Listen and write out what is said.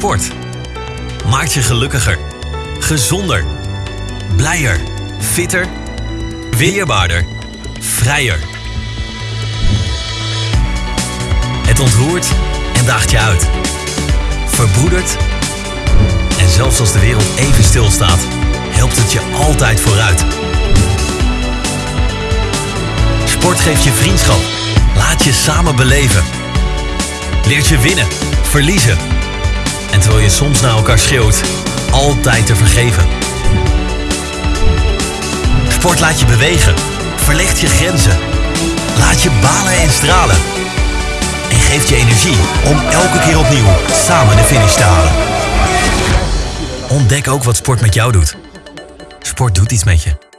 Sport maakt je gelukkiger, gezonder, blijer, fitter, weerbaarder, vrijer. Het ontroert en daagt je uit. Verbroedert en zelfs als de wereld even stilstaat, helpt het je altijd vooruit. Sport geeft je vriendschap. Laat je samen beleven. Leert je winnen, verliezen. Terwijl je soms naar elkaar schreeuwt, altijd te vergeven. Sport laat je bewegen, verlegt je grenzen. Laat je balen en stralen. En geeft je energie om elke keer opnieuw samen de finish te halen. Ontdek ook wat sport met jou doet. Sport doet iets met je.